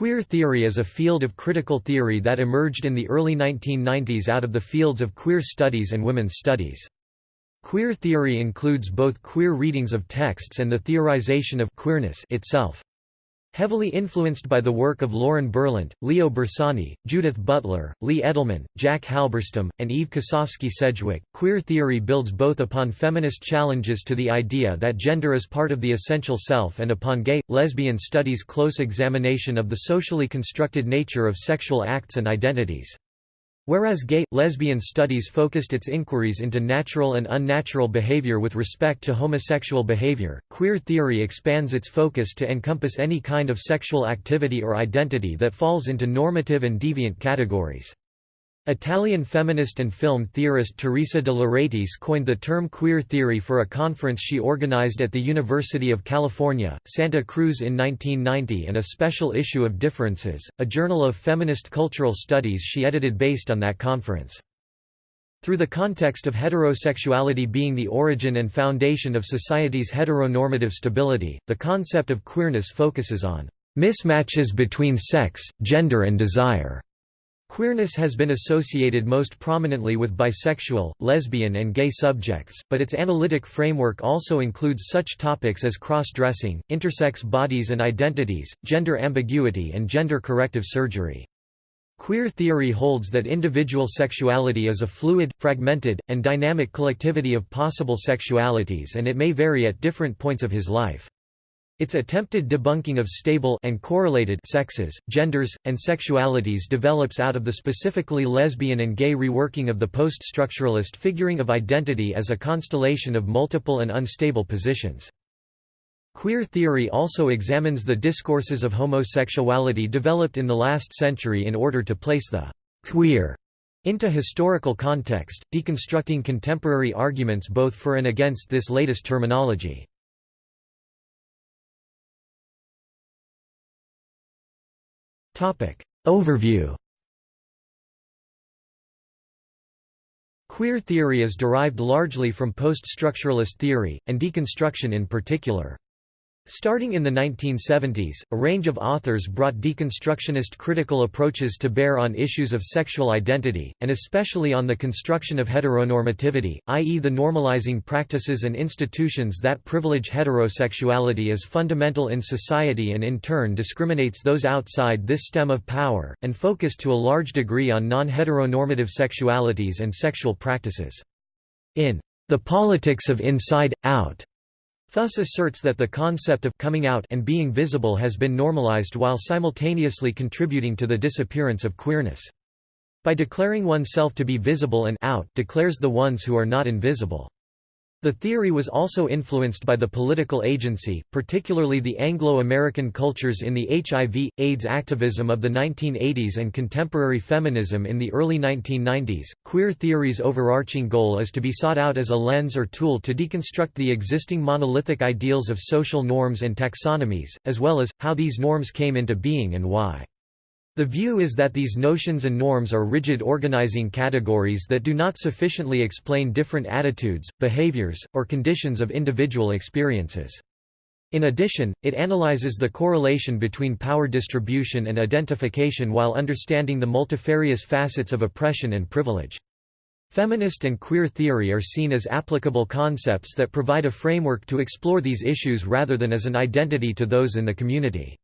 Queer theory is a field of critical theory that emerged in the early 1990s out of the fields of queer studies and women's studies. Queer theory includes both queer readings of texts and the theorization of queerness itself. Heavily influenced by the work of Lauren Berlant, Leo Bersani, Judith Butler, Lee Edelman, Jack Halberstam, and Eve Kosofsky Sedgwick, queer theory builds both upon feminist challenges to the idea that gender is part of the essential self and upon gay, lesbian studies' close examination of the socially constructed nature of sexual acts and identities. Whereas gay, lesbian studies focused its inquiries into natural and unnatural behavior with respect to homosexual behavior, queer theory expands its focus to encompass any kind of sexual activity or identity that falls into normative and deviant categories. Italian feminist and film theorist Teresa de Lauretis coined the term queer theory for a conference she organized at the University of California, Santa Cruz in 1990 and a special issue of Differences, a journal of feminist cultural studies she edited based on that conference. Through the context of heterosexuality being the origin and foundation of society's heteronormative stability, the concept of queerness focuses on mismatches between sex, gender and desire. Queerness has been associated most prominently with bisexual, lesbian and gay subjects, but its analytic framework also includes such topics as cross-dressing, intersex bodies and identities, gender ambiguity and gender-corrective surgery. Queer theory holds that individual sexuality is a fluid, fragmented, and dynamic collectivity of possible sexualities and it may vary at different points of his life. Its attempted debunking of stable and correlated sexes, genders, and sexualities develops out of the specifically lesbian and gay reworking of the post-structuralist figuring of identity as a constellation of multiple and unstable positions. Queer theory also examines the discourses of homosexuality developed in the last century in order to place the queer into historical context, deconstructing contemporary arguments both for and against this latest terminology. Overview Queer theory is derived largely from post-structuralist theory, and deconstruction in particular. Starting in the 1970s, a range of authors brought deconstructionist critical approaches to bear on issues of sexual identity, and especially on the construction of heteronormativity, i.e. the normalizing practices and institutions that privilege heterosexuality as fundamental in society and in turn discriminates those outside this stem of power, and focused to a large degree on non-heteronormative sexualities and sexual practices. In The Politics of Inside, Out Fuss asserts that the concept of coming out and being visible has been normalized while simultaneously contributing to the disappearance of queerness. By declaring oneself to be visible and out declares the ones who are not invisible. The theory was also influenced by the political agency, particularly the Anglo-American cultures in the HIV, AIDS activism of the 1980s and contemporary feminism in the early 1990s. Queer theory's overarching goal is to be sought out as a lens or tool to deconstruct the existing monolithic ideals of social norms and taxonomies, as well as, how these norms came into being and why. The view is that these notions and norms are rigid organizing categories that do not sufficiently explain different attitudes, behaviors, or conditions of individual experiences. In addition, it analyzes the correlation between power distribution and identification while understanding the multifarious facets of oppression and privilege. Feminist and queer theory are seen as applicable concepts that provide a framework to explore these issues rather than as an identity to those in the community.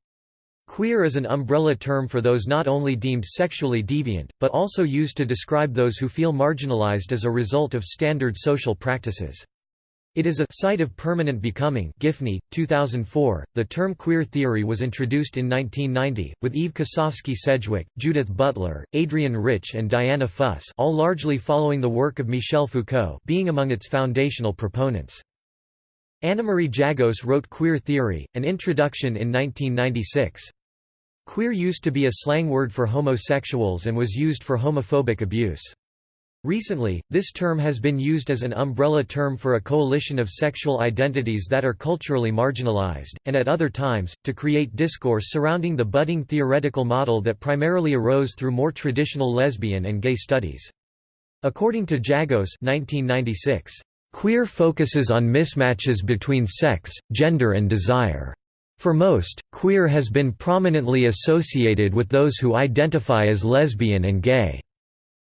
Queer is an umbrella term for those not only deemed sexually deviant, but also used to describe those who feel marginalized as a result of standard social practices. It is a site of permanent becoming Giffney, 2004. The term queer theory was introduced in 1990, with Eve Kosofsky Sedgwick, Judith Butler, Adrienne Rich and Diana Fuss all largely following the work of Michel Foucault being among its foundational proponents. Annamarie Jagose wrote Queer Theory, an introduction in 1996. Queer used to be a slang word for homosexuals and was used for homophobic abuse. Recently, this term has been used as an umbrella term for a coalition of sexual identities that are culturally marginalized, and at other times, to create discourse surrounding the budding theoretical model that primarily arose through more traditional lesbian and gay studies. According to Jagose 1996, "...queer focuses on mismatches between sex, gender and desire." For most, queer has been prominently associated with those who identify as lesbian and gay.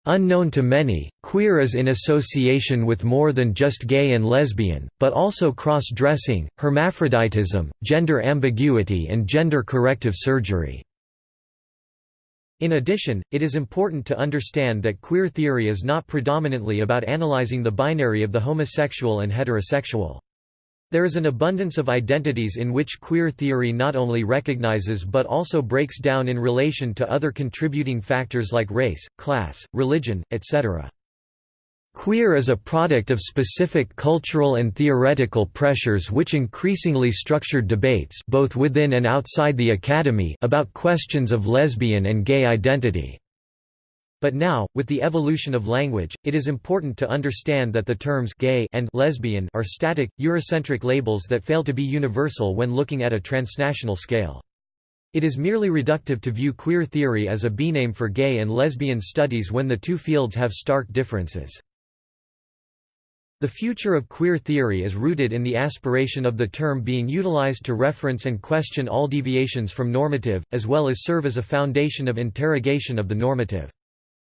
Unknown to many, queer is in association with more than just gay and lesbian, but also cross-dressing, hermaphroditism, gender ambiguity and gender-corrective surgery. In addition, it is important to understand that queer theory is not predominantly about analyzing the binary of the homosexual and heterosexual. There is an abundance of identities in which queer theory not only recognizes but also breaks down in relation to other contributing factors like race, class, religion, etc. Queer is a product of specific cultural and theoretical pressures which increasingly structured debates both within and outside the academy about questions of lesbian and gay identity. But now, with the evolution of language, it is important to understand that the terms gay and lesbian are static, Eurocentric labels that fail to be universal when looking at a transnational scale. It is merely reductive to view queer theory as a B-name for gay and lesbian studies when the two fields have stark differences. The future of queer theory is rooted in the aspiration of the term being utilized to reference and question all deviations from normative, as well as serve as a foundation of interrogation of the normative.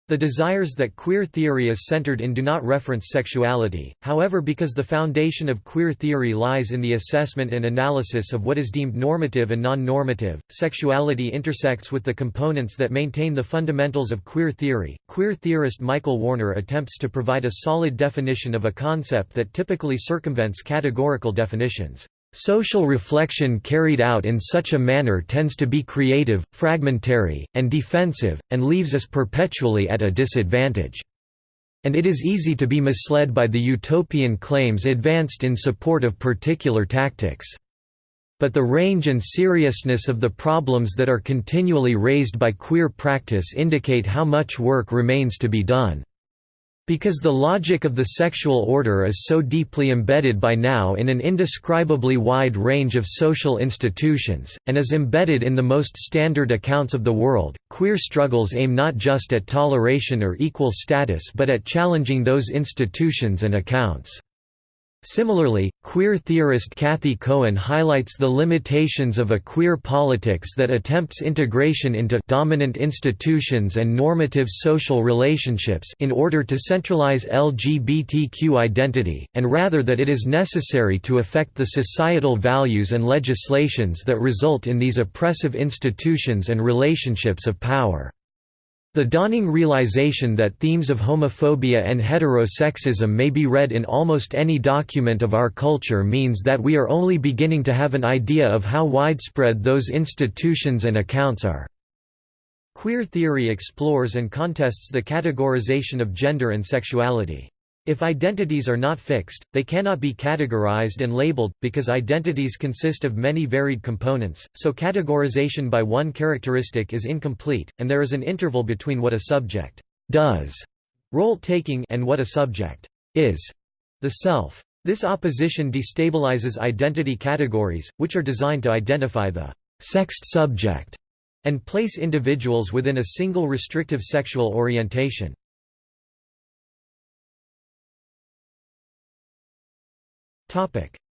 The desires that queer theory is centered in do not reference sexuality, however because the foundation of queer theory lies in the assessment and analysis of what is deemed normative and non-normative, sexuality intersects with the components that maintain the fundamentals of queer theory. Queer theorist Michael Warner attempts to provide a solid definition of a concept that typically circumvents categorical definitions. Social reflection carried out in such a manner tends to be creative, fragmentary, and defensive, and leaves us perpetually at a disadvantage. And it is easy to be misled by the utopian claims advanced in support of particular tactics. But the range and seriousness of the problems that are continually raised by queer practice indicate how much work remains to be done. Because the logic of the sexual order is so deeply embedded by now in an indescribably wide range of social institutions, and is embedded in the most standard accounts of the world, queer struggles aim not just at toleration or equal status but at challenging those institutions and accounts. Similarly, queer theorist Cathy Cohen highlights the limitations of a queer politics that attempts integration into dominant institutions and normative social relationships in order to centralize LGBTQ identity, and rather that it is necessary to affect the societal values and legislations that result in these oppressive institutions and relationships of power. The dawning realization that themes of homophobia and heterosexism may be read in almost any document of our culture means that we are only beginning to have an idea of how widespread those institutions and accounts are. Queer theory explores and contests the categorization of gender and sexuality. If identities are not fixed, they cannot be categorized and labeled, because identities consist of many varied components, so categorization by one characteristic is incomplete, and there is an interval between what a subject does role-taking and what a subject is the self. This opposition destabilizes identity categories, which are designed to identify the sexed subject and place individuals within a single restrictive sexual orientation.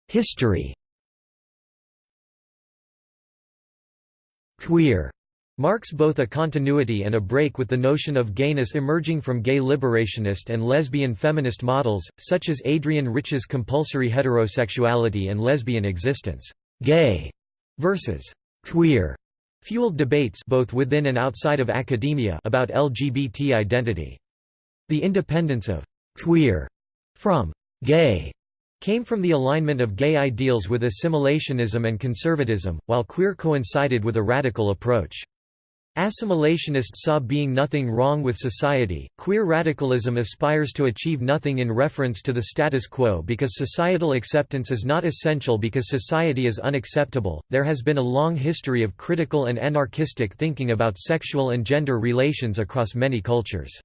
History Queer marks both a continuity and a break with the notion of gayness emerging from gay liberationist and lesbian feminist models, such as Adrienne Rich's compulsory heterosexuality and lesbian existence. Gay versus queer fueled debates both within and outside of academia about LGBT identity. The independence of queer from gay came from the alignment of gay ideals with assimilationism and conservatism, while queer coincided with a radical approach. Assimilationists saw being nothing wrong with society, queer radicalism aspires to achieve nothing in reference to the status quo because societal acceptance is not essential because society is unacceptable. There has been a long history of critical and anarchistic thinking about sexual and gender relations across many cultures.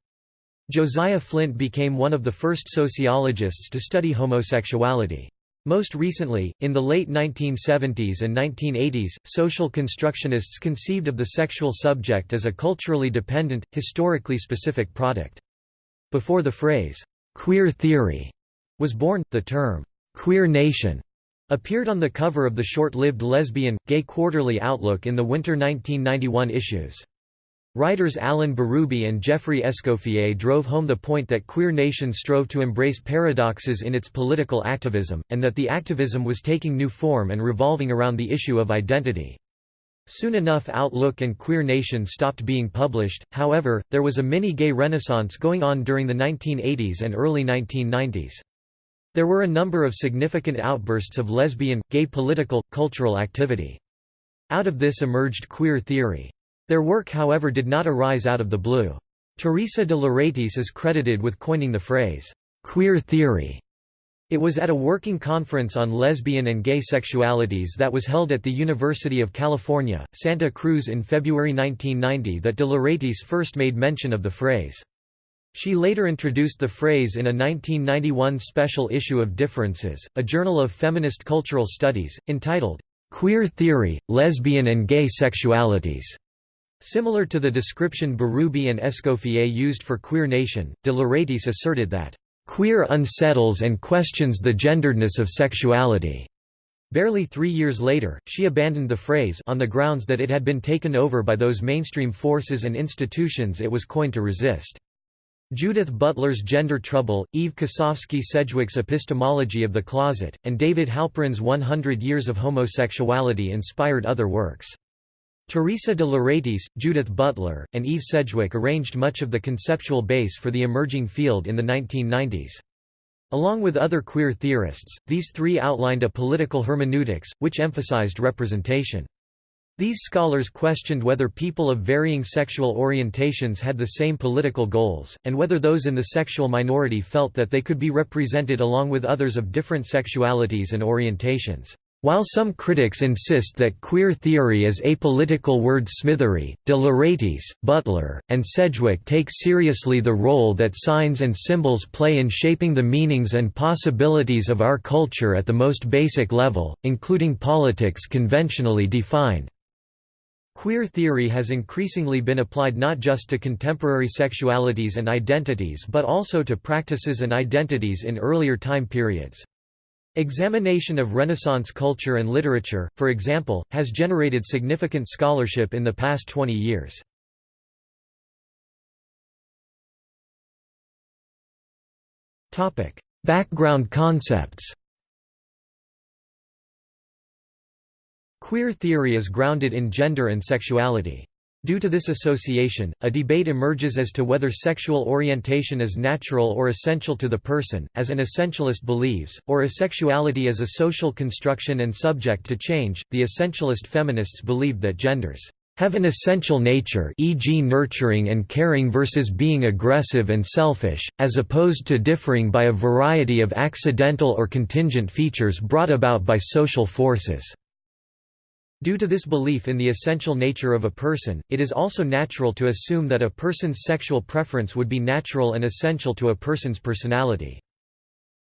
Josiah Flynt became one of the first sociologists to study homosexuality. Most recently, in the late 1970s and 1980s, social constructionists conceived of the sexual subject as a culturally dependent, historically specific product. Before the phrase, "'queer theory' was born, the term, "'queer nation' Appeared on the cover of the short-lived lesbian, gay quarterly Outlook in the winter 1991 issues. Writers Alan Berube and Jeffrey Escoffier drove home the point that Queer Nation strove to embrace paradoxes in its political activism, and that the activism was taking new form and revolving around the issue of identity. Soon enough Outlook and Queer Nation stopped being published, however, there was a mini-gay renaissance going on during the 1980s and early 1990s. There were a number of significant outbursts of lesbian, gay political, cultural activity. Out of this emerged queer theory. Their work however did not arise out of the blue. Teresa de Lauretis is credited with coining the phrase, "'queer theory' It was at a working conference on lesbian and gay sexualities that was held at the University of California, Santa Cruz in February 1990 that de Lauretis first made mention of the phrase. She later introduced the phrase in a 1991 special issue of Differences, a journal of feminist cultural studies, entitled, "'Queer Theory, Lesbian and Gay Sexualities". Similar to the description Berube and Escoffier used for Queer Nation, de Lauretis asserted that, "'queer unsettles and questions the genderedness of sexuality'". Barely three years later, she abandoned the phrase on the grounds that it had been taken over by those mainstream forces and institutions it was coined to resist. Judith Butler's Gender Trouble, Eve Kosofsky Sedgwick's Epistemology of the Closet, and David Halperin's 100 Years of Homosexuality inspired other works. Teresa de Lauretis, Judith Butler, and Eve Sedgwick arranged much of the conceptual base for the emerging field in the 1990s. Along with other queer theorists, these three outlined a political hermeneutics, which emphasized representation. These scholars questioned whether people of varying sexual orientations had the same political goals, and whether those in the sexual minority felt that they could be represented along with others of different sexualities and orientations. While some critics insist that queer theory is apolitical wordsmithery, de Lauretis, Butler, and Sedgwick take seriously the role that signs and symbols play in shaping the meanings and possibilities of our culture at the most basic level, including politics conventionally defined. Queer theory has increasingly been applied not just to contemporary sexualities and identities but also to practices and identities in earlier time periods. Examination of Renaissance culture and literature, for example, has generated significant scholarship in the past 20 years. Background concepts Queer theory is grounded in gender and sexuality. Due to this association, a debate emerges as to whether sexual orientation is natural or essential to the person, as an essentialist believes, or asexuality is a social construction and subject to change. The essentialist feminists believed that genders have an essential nature e.g. nurturing and caring versus being aggressive and selfish, as opposed to differing by a variety of accidental or contingent features brought about by social forces. Due to this belief in the essential nature of a person, it is also natural to assume that a person's sexual preference would be natural and essential to a person's personality.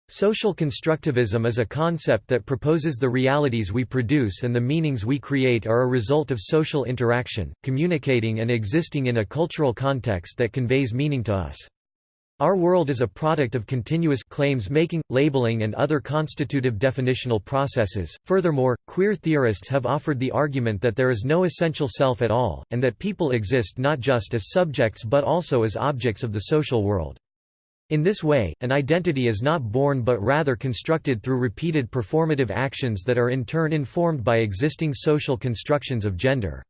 Social constructivism is a concept that proposes the realities we produce and the meanings we create are a result of social interaction, communicating and existing in a cultural context that conveys meaning to us. Our world is a product of continuous claims making, labeling and other constitutive definitional processes. Furthermore, queer theorists have offered the argument that there is no essential self at all, and that people exist not just as subjects but also as objects of the social world. In this way, an identity is not born but rather constructed through repeated performative actions that are in turn informed by existing social constructions of gender.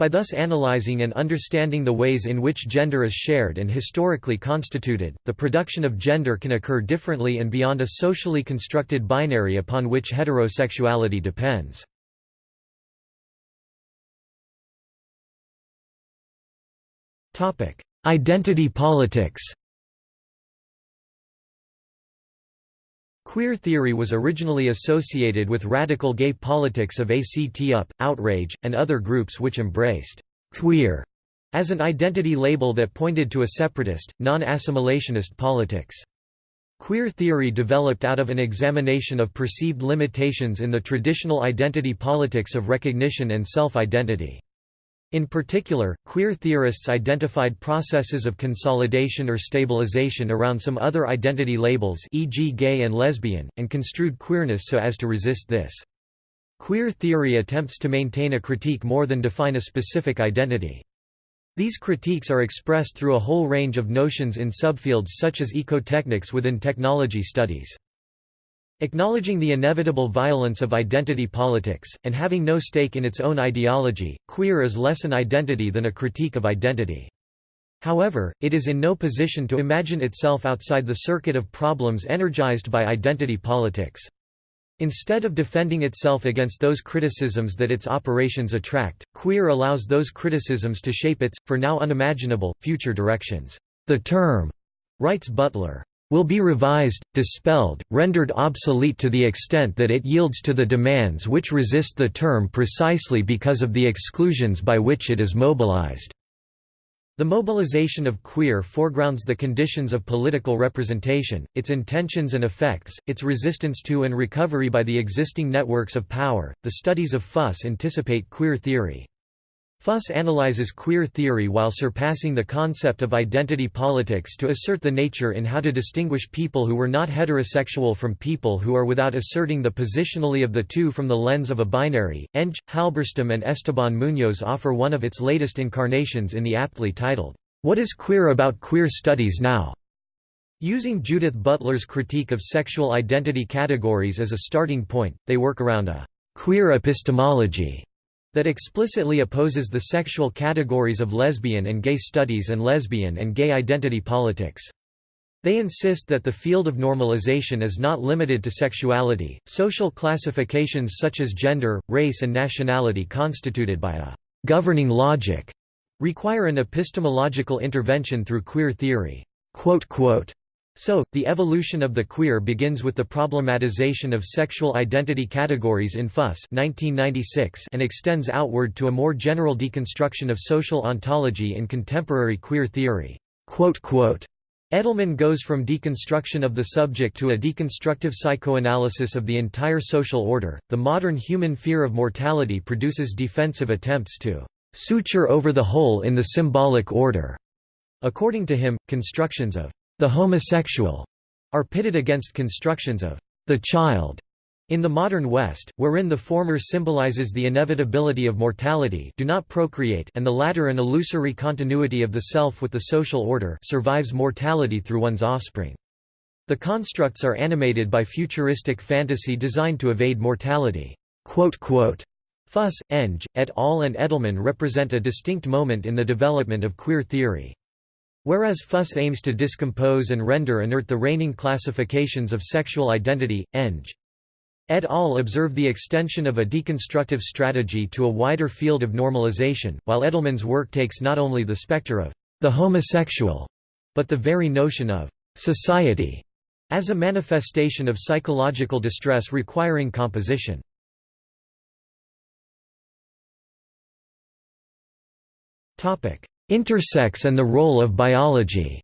By thus analyzing and understanding the ways in which gender is shared and historically constituted, the production of gender can occur differently and beyond a socially constructed binary upon which heterosexuality depends. Identity politics Queer theory was originally associated with radical gay politics of ACT UP, Outrage, and other groups which embraced «queer» as an identity label that pointed to a separatist, non-assimilationist politics. Queer theory developed out of an examination of perceived limitations in the traditional identity politics of recognition and self-identity. In particular, queer theorists identified processes of consolidation or stabilization around some other identity labels e.g. gay and lesbian, and construed queerness so as to resist this. Queer theory attempts to maintain a critique more than define a specific identity. These critiques are expressed through a whole range of notions in subfields such as ecotechnics within technology studies. Acknowledging the inevitable violence of identity politics, and having no stake in its own ideology, queer is less an identity than a critique of identity. However, it is in no position to imagine itself outside the circuit of problems energized by identity politics. Instead of defending itself against those criticisms that its operations attract, queer allows those criticisms to shape its, for now unimaginable, future directions. The term, writes Butler, will be revised, dispelled, rendered obsolete to the extent that it yields to the demands which resist the term precisely because of the exclusions by which it is mobilized. The mobilization of queer foregrounds the conditions of political representation, its intentions and effects, its resistance to and recovery by the existing networks of power. The studies of Fuss anticipate queer theory. Fuss analyzes queer theory while surpassing the concept of identity politics to assert the nature in how to distinguish people who were not heterosexual from people who are without asserting the positionally of the two from the lens of a binary. Eng, Halberstam and Esteban Munoz offer one of its latest incarnations in the aptly titled, What is Queer About Queer Studies Now? Using Judith Butler's critique of sexual identity categories as a starting point, they work around a queer epistemology that explicitly opposes the sexual categories of lesbian and gay studies and lesbian and gay identity politics. They insist that the field of normalization is not limited to sexuality. Social classifications such as gender, race, and nationality constituted by a governing logic require an epistemological intervention through queer theory. So, the evolution of the queer begins with the problematization of sexual identity categories in Fuss 1996 and extends outward to a more general deconstruction of social ontology in contemporary queer theory. Edelman goes from deconstruction of the subject to a deconstructive psychoanalysis of the entire social order. The modern human fear of mortality produces defensive attempts to suture over the hole in the symbolic order. According to him, constructions of the homosexual are pitted against constructions of the child in the modern West, wherein the former symbolizes the inevitability of mortality do not procreate and the latter an illusory continuity of the self with the social order survives mortality through one's offspring. The constructs are animated by futuristic fantasy designed to evade mortality. Fuss, Eng, et al. and Edelman represent a distinct moment in the development of queer theory. Whereas Fuss aims to discompose and render inert the reigning classifications of sexual identity, Eng. Et al. observe the extension of a deconstructive strategy to a wider field of normalization, while Edelman's work takes not only the specter of the homosexual, but the very notion of society as a manifestation of psychological distress requiring composition. Intersex and the role of biology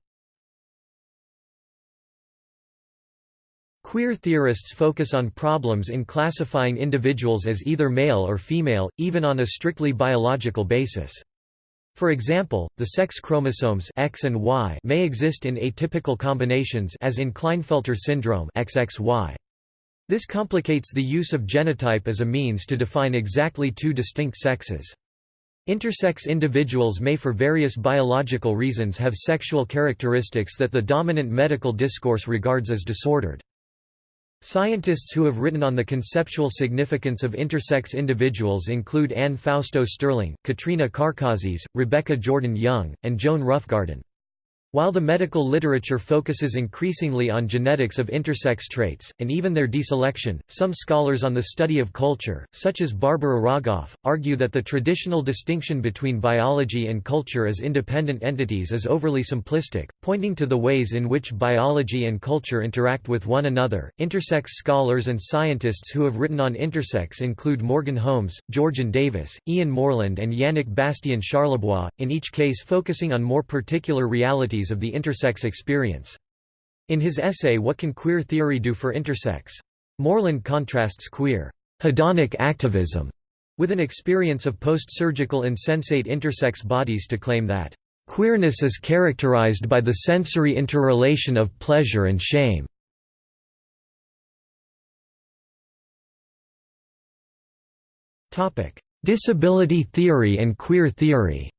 Queer theorists focus on problems in classifying individuals as either male or female, even on a strictly biological basis. For example, the sex chromosomes X and Y may exist in atypical combinations as in Klinefelter syndrome XXY. This complicates the use of genotype as a means to define exactly two distinct sexes. Intersex individuals may for various biological reasons have sexual characteristics that the dominant medical discourse regards as disordered. Scientists who have written on the conceptual significance of intersex individuals include Anne Fausto Sterling, Katrina Karkazis, Rebecca Jordan Young, and Joan Roughgarden. While the medical literature focuses increasingly on genetics of intersex traits, and even their deselection, some scholars on the study of culture, such as Barbara Rogoff, argue that the traditional distinction between biology and culture as independent entities is overly simplistic, pointing to the ways in which biology and culture interact with one another. Intersex scholars and scientists who have written on intersex include Morgan Holmes, Georgiann Davis, Ian Morland, and Yannick Bastien Charlebois, in each case focusing on more particular realities of the intersex experience. In his essay What Can Queer Theory Do for Intersex? Morland contrasts queer hedonic activism with an experience of post-surgical insensate intersex bodies to claim that Queerness is characterized by the sensory interrelation of pleasure and shame. Disability theory and queer theory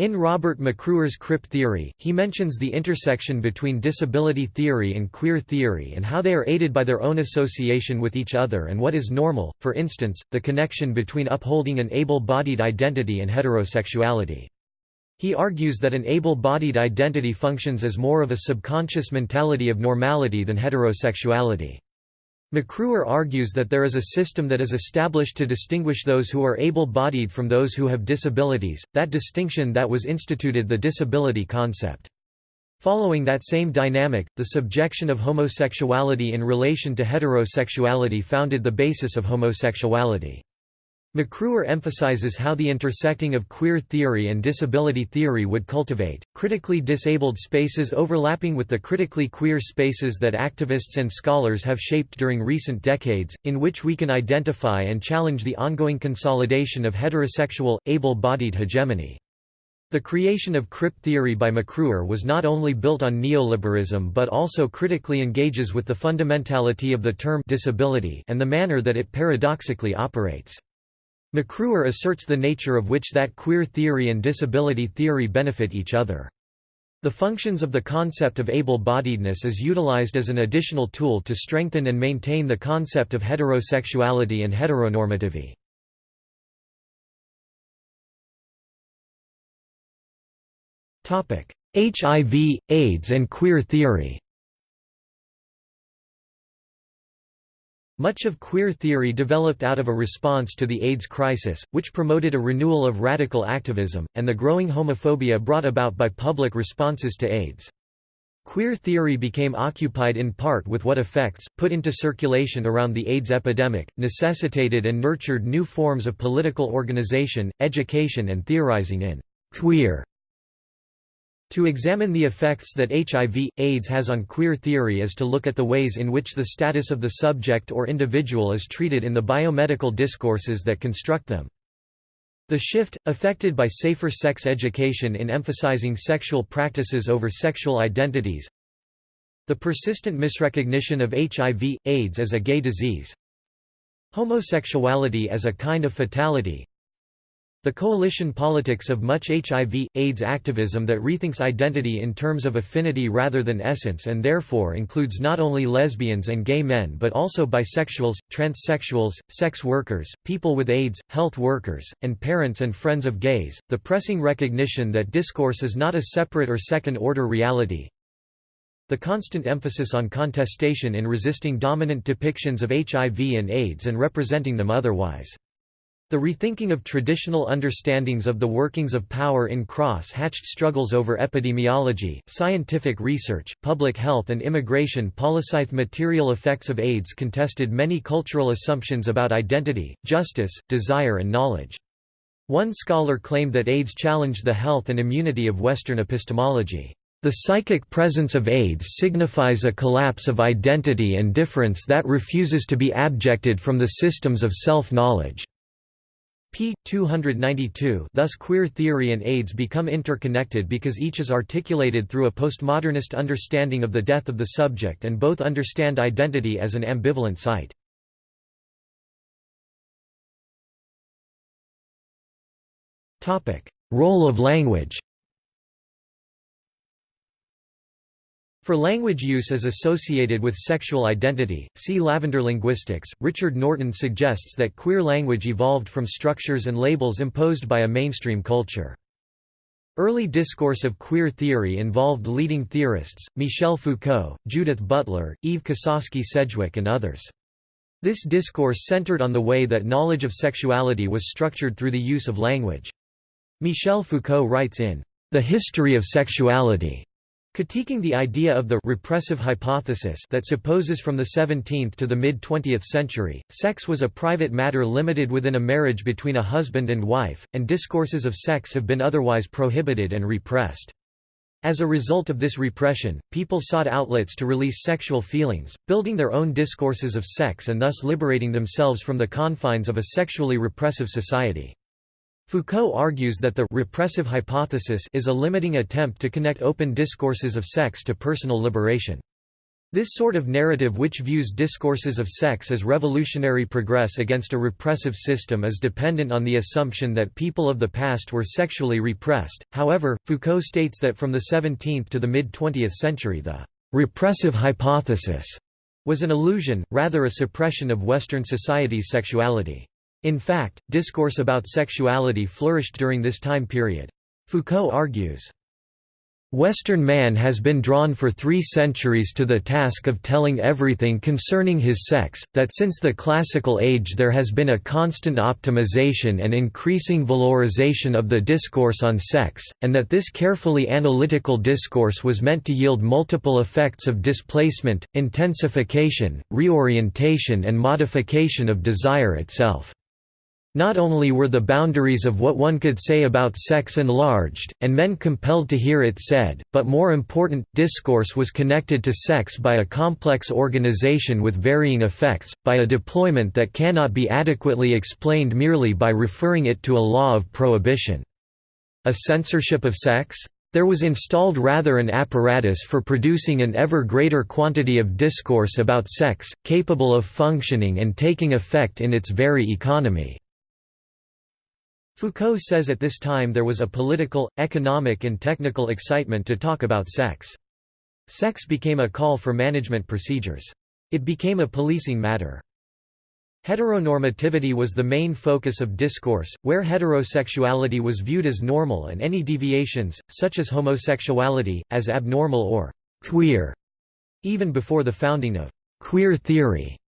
In Robert McRuer's Crip theory, he mentions the intersection between disability theory and queer theory and how they are aided by their own association with each other and what is normal, for instance, the connection between upholding an able-bodied identity and heterosexuality. He argues that an able-bodied identity functions as more of a subconscious mentality of normality than heterosexuality. McRuer argues that there is a system that is established to distinguish those who are able-bodied from those who have disabilities, that distinction that was instituted the disability concept. Following that same dynamic, the subjection of homosexuality in relation to heterosexuality founded the basis of homosexuality. McRuer emphasizes how the intersecting of queer theory and disability theory would cultivate, critically disabled spaces overlapping with the critically queer spaces that activists and scholars have shaped during recent decades, in which we can identify and challenge the ongoing consolidation of heterosexual, able-bodied hegemony. The creation of crip theory by McRuer was not only built on neoliberalism but also critically engages with the fundamentality of the term disability and the manner that it paradoxically operates. McRuer asserts the nature of which that queer theory and disability theory benefit each other. The functions of the concept of able-bodiedness is utilized as an additional tool to strengthen and maintain the concept of heterosexuality and heteronormativity. HIV, AIDS and queer theory Much of queer theory developed out of a response to the AIDS crisis, which promoted a renewal of radical activism, and the growing homophobia brought about by public responses to AIDS. Queer theory became occupied in part with what effects, put into circulation around the AIDS epidemic, necessitated and nurtured new forms of political organization, education and theorizing in queer to examine the effects that HIV, AIDS has on queer theory is to look at the ways in which the status of the subject or individual is treated in the biomedical discourses that construct them. The shift, affected by safer sex education in emphasizing sexual practices over sexual identities. The persistent misrecognition of HIV, AIDS as a gay disease. Homosexuality as a kind of fatality the coalition politics of much HIV, AIDS activism that rethinks identity in terms of affinity rather than essence and therefore includes not only lesbians and gay men but also bisexuals, transsexuals, sex workers, people with AIDS, health workers, and parents and friends of gays, the pressing recognition that discourse is not a separate or second-order reality, the constant emphasis on contestation in resisting dominant depictions of HIV and AIDS and representing them otherwise. The rethinking of traditional understandings of the workings of power in cross-hatched struggles over epidemiology, scientific research, public health and immigration Policythe material effects of AIDS contested many cultural assumptions about identity, justice, desire and knowledge. One scholar claimed that AIDS challenged the health and immunity of Western epistemology. The psychic presence of AIDS signifies a collapse of identity and difference that refuses to be abjected from the systems of self-knowledge p. 292 thus queer theory and AIDS become interconnected because each is articulated through a postmodernist understanding of the death of the subject and both understand identity as an ambivalent site. Role of language For language use as associated with sexual identity, see Lavender linguistics. Rictor Norton suggests that queer language evolved from structures and labels imposed by a mainstream culture. Early discourse of queer theory involved leading theorists, Michel Foucault, Judith Butler, Eve Kosofsky Sedgwick and others. This discourse centered on the way that knowledge of sexuality was structured through the use of language. Michel Foucault writes in The History of Sexuality Critiquing the idea of the repressive hypothesis that supposes from the 17th to the mid-20th century, sex was a private matter limited within a marriage between a husband and wife, and discourses of sex have been otherwise prohibited and repressed. As a result of this repression, people sought outlets to release sexual feelings, building their own discourses of sex and thus liberating themselves from the confines of a sexually repressive society. Foucault argues that the repressive hypothesis is a limiting attempt to connect open discourses of sex to personal liberation. This sort of narrative which views discourses of sex as revolutionary progress against a repressive system is dependent on the assumption that people of the past were sexually repressed. However, Foucault states that from the 17th to the mid-20th century the repressive hypothesis was an illusion, rather a suppression of Western society's sexuality. In fact, discourse about sexuality flourished during this time period. Foucault argues, Western man has been drawn for three centuries to the task of telling everything concerning his sex, that since the classical age there has been a constant optimization and increasing valorization of the discourse on sex, and that this carefully analytical discourse was meant to yield multiple effects of displacement, intensification, reorientation and modification of desire itself. Not only were the boundaries of what one could say about sex enlarged, and men compelled to hear it said, but more important, discourse was connected to sex by a complex organization with varying effects, by a deployment that cannot be adequately explained merely by referring it to a law of prohibition. A censorship of sex? There was installed rather an apparatus for producing an ever greater quantity of discourse about sex, capable of functioning and taking effect in its very economy. Foucault says at this time there was a political, economic and technical excitement to talk about sex. Sex became a call for management procedures. It became a policing matter. Heteronormativity was the main focus of discourse, where heterosexuality was viewed as normal and any deviations, such as homosexuality, as abnormal or «queer», even before the founding of «queer theory».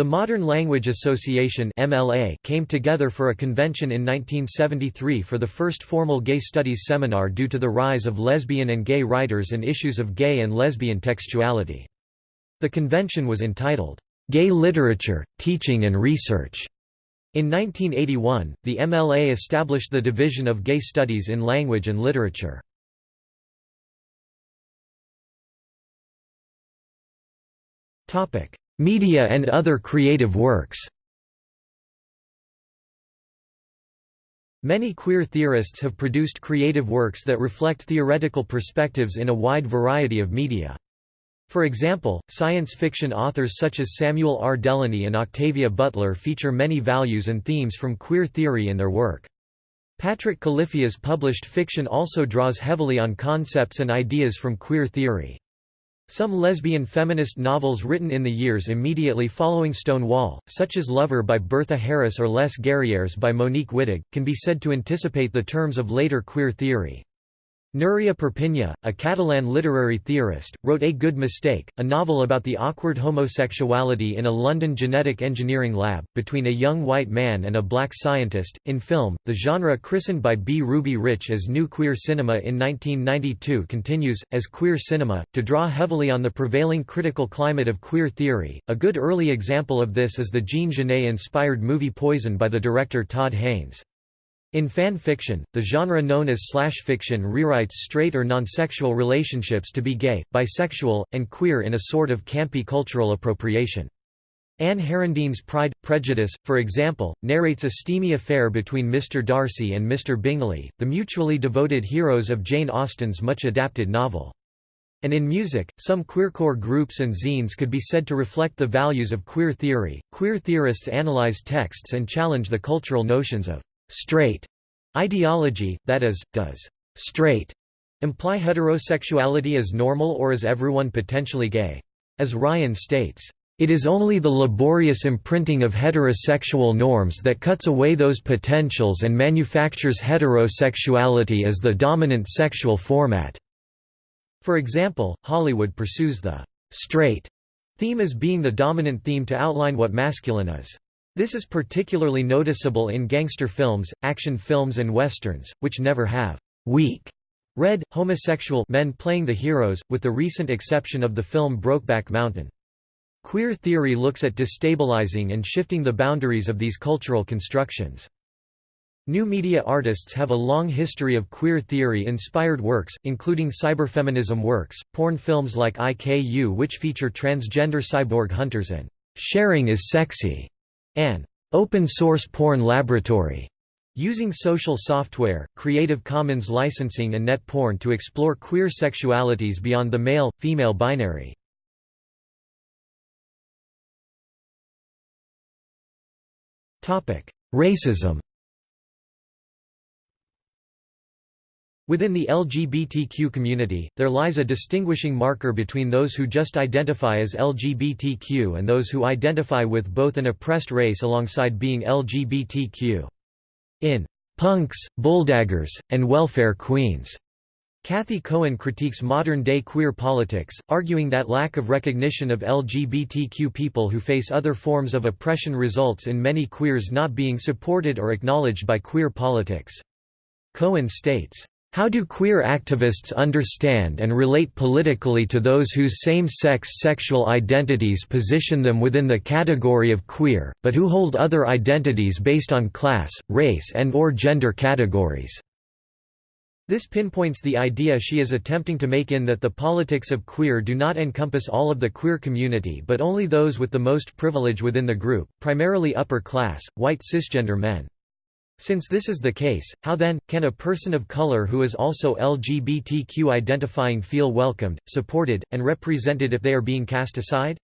The Modern Language Association MLA came together for a convention in 1973 for the first formal gay studies seminar due to the rise of lesbian and gay writers and issues of gay and lesbian textuality. The convention was entitled, "'Gay Literature, Teaching and Research". In 1981, the MLA established the Division of Gay Studies in Language and Literature. Media and other creative works Many queer theorists have produced creative works that reflect theoretical perspectives in a wide variety of media. For example, science fiction authors such as Samuel R. Delany and Octavia Butler feature many values and themes from queer theory in their work. Patrick Califia's published fiction also draws heavily on concepts and ideas from queer theory. Some lesbian feminist novels written in the years immediately following Stonewall, such as Lover by Bertha Harris or Les Guerrières by Monique Wittig, can be said to anticipate the terms of later queer theory. Núria Perpinyà, a Catalan literary theorist, wrote A Good Mistake, a novel about the awkward homosexuality in a London genetic engineering lab, between a young white man and a black scientist. In film, the genre christened by B. Ruby Rich as New Queer Cinema in 1992 continues, as queer cinema, to draw heavily on the prevailing critical climate of queer theory. A good early example of this is the Jean Genet inspired movie Poison by the director Todd Haynes. In fan fiction, the genre known as slash fiction rewrites straight or non-sexual relationships to be gay, bisexual, and queer in a sort of campy cultural appropriation. Ann Herendeen's Pride, Prejudice, for example, narrates a steamy affair between Mr. Darcy and Mr. Bingley, the mutually devoted heroes of Jane Austen's much-adapted novel. And in music, some queercore groups and zines could be said to reflect the values of queer theory. Queer theorists analyze texts and challenge the cultural notions of straight ideology, that is, does straight imply heterosexuality as normal or is everyone potentially gay? As Ryan states, it is only the laborious imprinting of heterosexual norms that cuts away those potentials and manufactures heterosexuality as the dominant sexual format. For example, Hollywood pursues the straight theme as being the dominant theme to outline what masculine is. This is particularly noticeable in gangster films, action films and westerns, which never have weak, red, homosexual men playing the heroes, with the recent exception of the film Brokeback Mountain. Queer theory looks at destabilizing and shifting the boundaries of these cultural constructions. New media artists have a long history of queer theory-inspired works, including cyberfeminism works, porn films like IKU which feature transgender cyborg hunters and "'Sharing is Sexy' and "'Open-source porn laboratory' using social software, Creative Commons licensing and net porn to explore queer sexualities beyond the male-female binary. Racism Within the LGBTQ community, there lies a distinguishing marker between those who just identify as LGBTQ and those who identify with both an oppressed race alongside being LGBTQ. In Punks, Bulldaggers, and Welfare Queens, Cathy Cohen critiques modern-day queer politics, arguing that lack of recognition of LGBTQ people who face other forms of oppression results in many queers not being supported or acknowledged by queer politics. Cohen states, how do queer activists understand and relate politically to those whose same-sex sexual identities position them within the category of queer, but who hold other identities based on class, race and or gender categories? This pinpoints the idea she is attempting to make in that the politics of queer do not encompass all of the queer community but only those with the most privilege within the group, primarily upper class, white cisgender men. Since this is the case, how then, can a person of color who is also LGBTQ identifying feel welcomed, supported, and represented if they are being cast aside?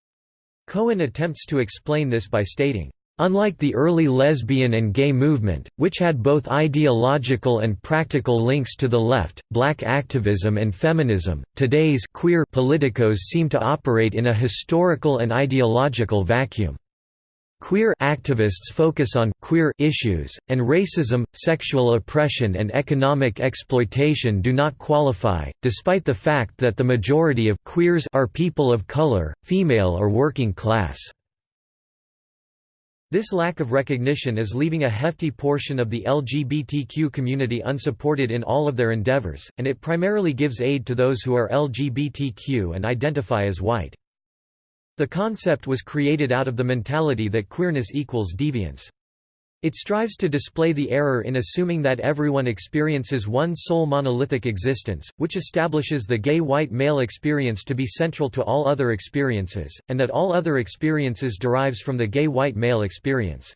Cohen attempts to explain this by stating, Unlike the early lesbian and gay movement, which had both ideological and practical links to the left, black activism and feminism, today's queer politicos seem to operate in a historical and ideological vacuum. Queer activists focus on queer issues, and racism, sexual oppression and economic exploitation do not qualify, despite the fact that the majority of queers are people of color, female or working class. This lack of recognition is leaving a hefty portion of the LGBTQ community unsupported in all of their endeavors, and it primarily gives aid to those who are LGBTQ and identify as white. The concept was created out of the mentality that queerness equals deviance. It strives to display the error in assuming that everyone experiences one sole monolithic existence, which establishes the gay white male experience to be central to all other experiences, and that all other experiences derives from the gay white male experience.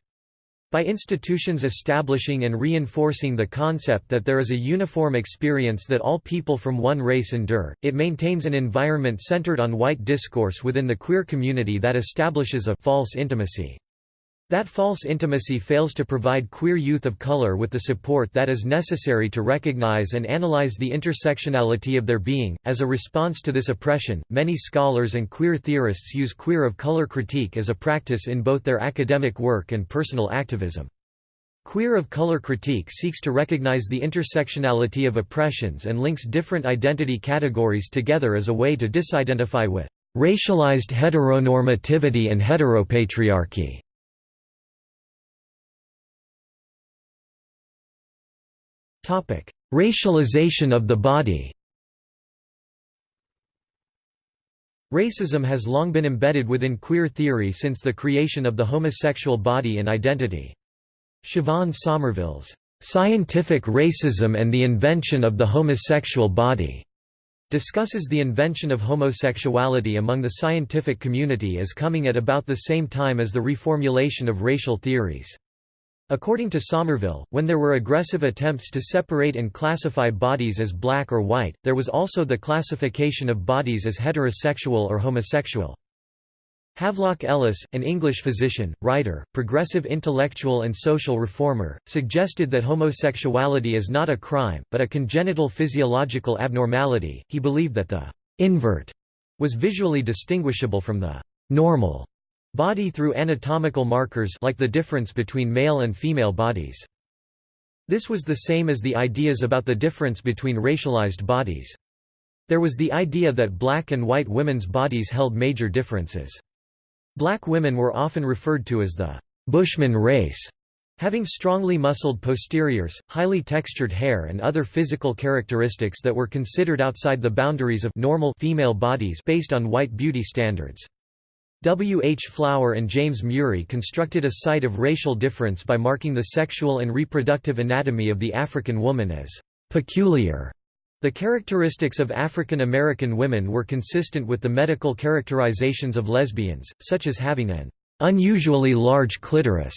By institutions establishing and reinforcing the concept that there is a uniform experience that all people from one race endure, it maintains an environment centered on white discourse within the queer community that establishes a false intimacy. That false intimacy fails to provide queer youth of color with the support that is necessary to recognize and analyze the intersectionality of their being. As a response to this oppression, many scholars and queer theorists use queer of color critique as a practice in both their academic work and personal activism. Queer of color critique seeks to recognize the intersectionality of oppressions and links different identity categories together as a way to disidentify with racialized heteronormativity and heteropatriarchy. Racialization of the body Racism has long been embedded within queer theory since the creation of the homosexual body and identity. Siobhan Somerville's "'Scientific Racism and the Invention of the Homosexual Body' discusses the invention of homosexuality among the scientific community as coming at about the same time as the reformulation of racial theories. According to Somerville, when there were aggressive attempts to separate and classify bodies as black or white, there was also the classification of bodies as heterosexual or homosexual. Havelock Ellis, an English physician, writer, progressive intellectual and social reformer, suggested that homosexuality is not a crime, but a congenital physiological abnormality. He believed that the invert was visually distinguishable from the normal Body through anatomical markers like the difference between male and female bodies. This was the same as the ideas about the difference between racialized bodies. There was the idea that black and white women's bodies held major differences. Black women were often referred to as the Bushman race, having strongly muscled posteriors, highly textured hair and other physical characteristics that were considered outside the boundaries of normal female bodies based on white beauty standards. W. H. Flower and James Murie constructed a site of racial difference by marking the sexual and reproductive anatomy of the African woman as peculiar. The characteristics of African American women were consistent with the medical characterizations of lesbians, such as having an unusually large clitoris.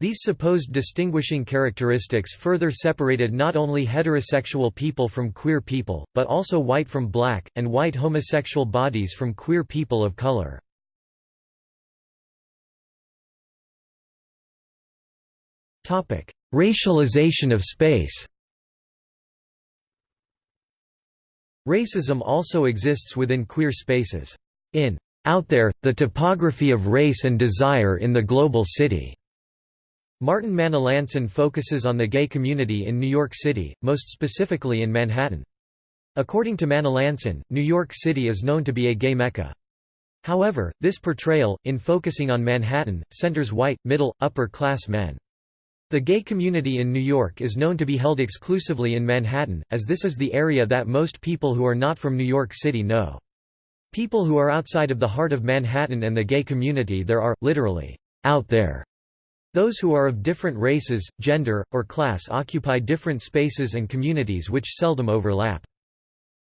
These supposed distinguishing characteristics further separated not only heterosexual people from queer people, but also white from black, and white homosexual bodies from queer people of color. Racialization of space Racism also exists within queer spaces. In Out There, The Topography of Race and Desire in the Global City, Martin Manalansan focuses on the gay community in New York City, most specifically in Manhattan. According to Manalansan, New York City is known to be a gay mecca. However, this portrayal, in focusing on Manhattan, centers white, middle, upper-class men. The gay community in New York is known to be held exclusively in Manhattan, as this is the area that most people who are not from New York City know. People who are outside of the heart of Manhattan and the gay community there are, literally, out there. Those who are of different races, gender, or class occupy different spaces and communities which seldom overlap.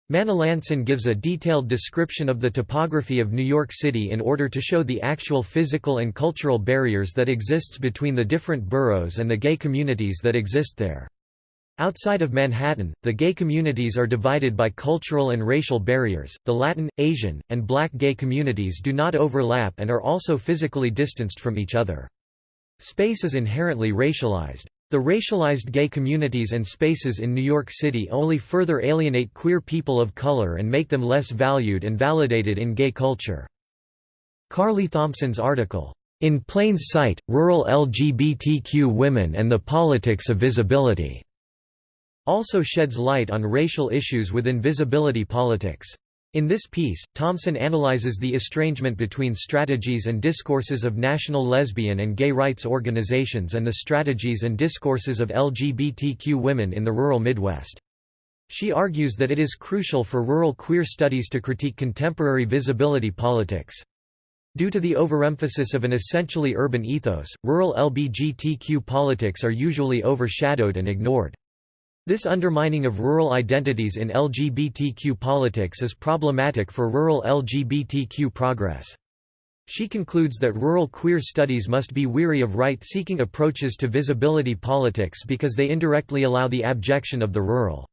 Manalansan gives a detailed description of the topography of New York City in order to show the actual physical and cultural barriers that exists between the different boroughs and the gay communities that exist there. Outside of Manhattan, the gay communities are divided by cultural and racial barriers. The Latin, Asian, and black gay communities do not overlap and are also physically distanced from each other. Space is inherently racialized. The racialized gay communities and spaces in New York City only further alienate queer people of color and make them less valued and validated in gay culture. Carly Thomsen's article, In Plain Sight, Rural LGBTQ Women and the Politics of Visibility, also sheds light on racial issues within visibility politics. In this piece, Thomsen analyzes the estrangement between strategies and discourses of national lesbian and gay rights organizations and the strategies and discourses of LGBTQ women in the rural Midwest. She argues that it is crucial for rural queer studies to critique contemporary visibility politics. Due to the overemphasis of an essentially urban ethos, rural LGBTQ politics are usually overshadowed and ignored. This undermining of rural identities in LGBTQ politics is problematic for rural LGBTQ progress. She concludes that rural queer studies must be weary of right-seeking approaches to visibility politics because they indirectly allow the abjection of the rural.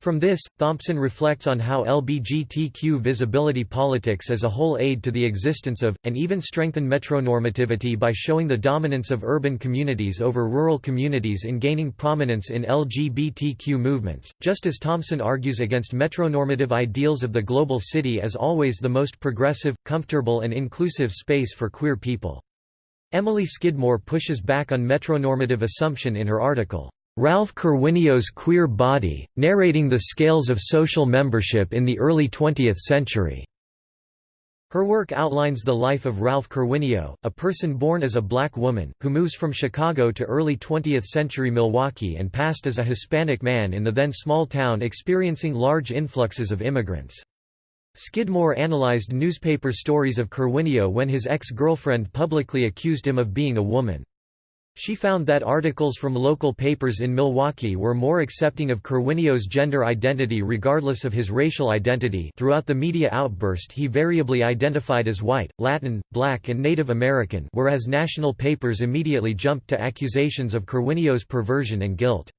From this, Thomsen reflects on how LBGTQ visibility politics as a whole aid to the existence of, and even strengthen metronormativity by showing the dominance of urban communities over rural communities in gaining prominence in LGBTQ movements, just as Thomsen argues against metronormative ideals of the global city as always the most progressive, comfortable and inclusive space for queer people. Emily Skidmore pushes back on metronormative assumption in her article. Ralph Kerwineo's Queer Body, narrating the scales of social membership in the early 20th century. Her work outlines the life of Ralph Kerwineo, a person born as a black woman, who moves from Chicago to early 20th-century Milwaukee and passed as a Hispanic man in the then small town experiencing large influxes of immigrants. Skidmore analyzed newspaper stories of Kerwineo when his ex-girlfriend publicly accused him of being a woman. She found that articles from local papers in Milwaukee were more accepting of Kerwineo's gender identity regardless of his racial identity throughout the media outburst he variably identified as white, Latin, black and Native American whereas national papers immediately jumped to accusations of Kerwineo's perversion and guilt.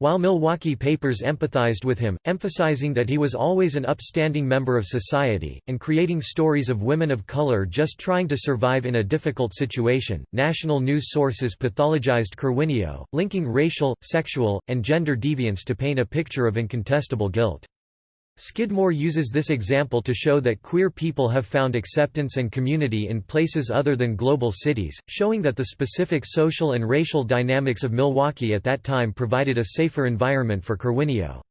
While Milwaukee papers empathized with him, emphasizing that he was always an upstanding member of society, and creating stories of women of color just trying to survive in a difficult situation, national news sources pathologized Kerwineo, linking racial, sexual, and gender deviance to paint a picture of incontestable guilt. Skidmore uses this example to show that queer people have found acceptance and community in places other than global cities, showing that the specific social and racial dynamics of Milwaukee at that time provided a safer environment for Kerwineo.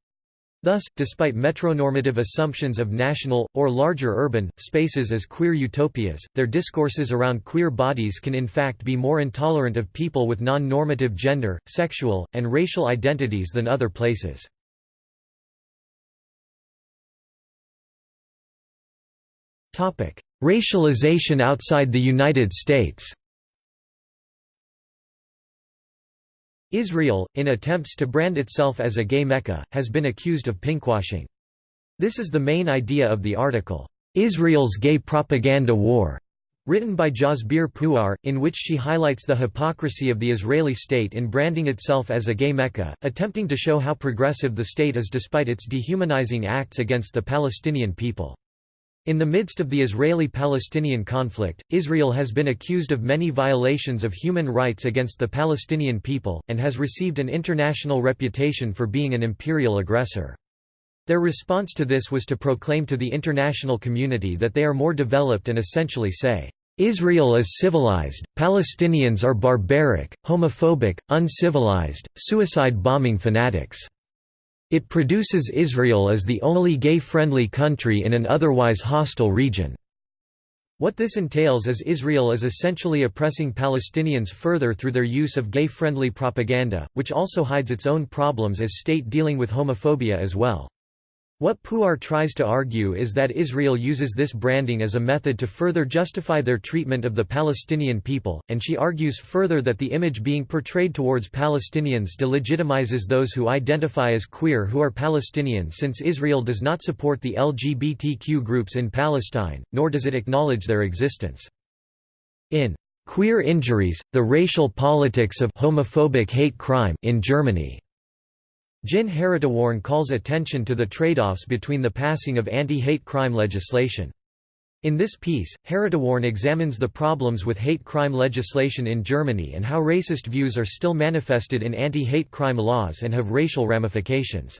Thus, despite metronormative assumptions of national, or larger urban, spaces as queer utopias, their discourses around queer bodies can in fact be more intolerant of people with non-normative gender, sexual, and racial identities than other places. Racialization outside the United States Israel, in attempts to brand itself as a gay mecca, has been accused of pinkwashing. This is the main idea of the article, "'Israel's Gay Propaganda War' written by Jasbir Puar, in which she highlights the hypocrisy of the Israeli state in branding itself as a gay mecca, attempting to show how progressive the state is despite its dehumanizing acts against the Palestinian people. In the midst of the Israeli-Palestinian conflict, Israel has been accused of many violations of human rights against the Palestinian people, and has received an international reputation for being an imperial aggressor. Their response to this was to proclaim to the international community that they are more developed and essentially say, Israel is civilized, Palestinians are barbaric, homophobic, uncivilized, suicide-bombing fanatics. It produces Israel as the only gay-friendly country in an otherwise hostile region. What this entails is Israel is essentially oppressing Palestinians further through their use of gay-friendly propaganda, which also hides its own problems as state dealing with homophobia as well. What Puar tries to argue is that Israel uses this branding as a method to further justify their treatment of the Palestinian people, and she argues further that the image being portrayed towards Palestinians delegitimizes those who identify as queer who are Palestinian since Israel does not support the LGBTQ groups in Palestine, nor does it acknowledge their existence. In Queer Injuries, the Racial Politics of Homophobic Hate Crime in Germany Jin Haritaworn calls attention to the trade-offs between the passing of anti-hate crime legislation. In this piece, Haritaworn examines the problems with hate crime legislation in Germany and how racist views are still manifested in anti-hate crime laws and have racial ramifications.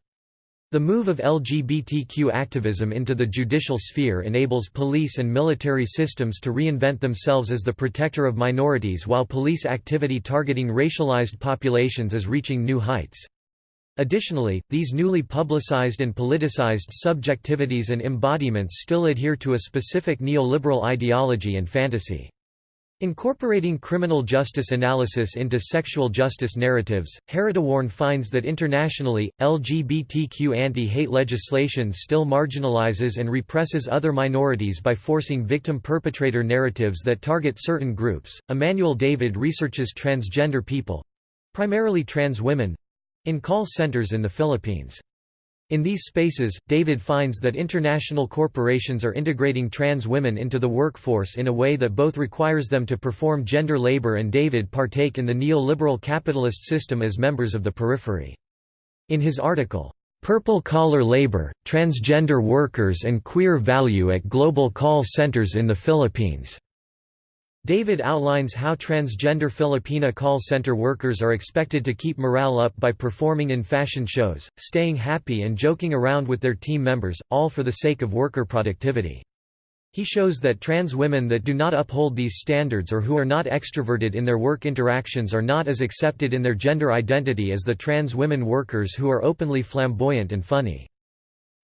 The move of LGBTQ activism into the judicial sphere enables police and military systems to reinvent themselves as the protector of minorities while police activity targeting racialized populations is reaching new heights. Additionally, these newly publicized and politicized subjectivities and embodiments still adhere to a specific neoliberal ideology and fantasy. Incorporating criminal justice analysis into sexual justice narratives, Haritaworn finds that internationally, LGBTQ anti-hate legislation still marginalizes and represses other minorities by forcing victim-perpetrator narratives that target certain groups. Emmanuel David researches transgender people—primarily trans women, in call centers in the Philippines. In these spaces, David finds that international corporations are integrating trans women into the workforce in a way that both requires them to perform gender labor and David partake in the neoliberal capitalist system as members of the periphery. In his article, Purple Collar Labor, Transgender Workers and Queer Value at Global Call Centers in the Philippines, David outlines how transgender Filipina call center workers are expected to keep morale up by performing in fashion shows, staying happy and joking around with their team members, all for the sake of worker productivity. He shows that trans women that do not uphold these standards or who are not extroverted in their work interactions are not as accepted in their gender identity as the trans women workers who are openly flamboyant and funny.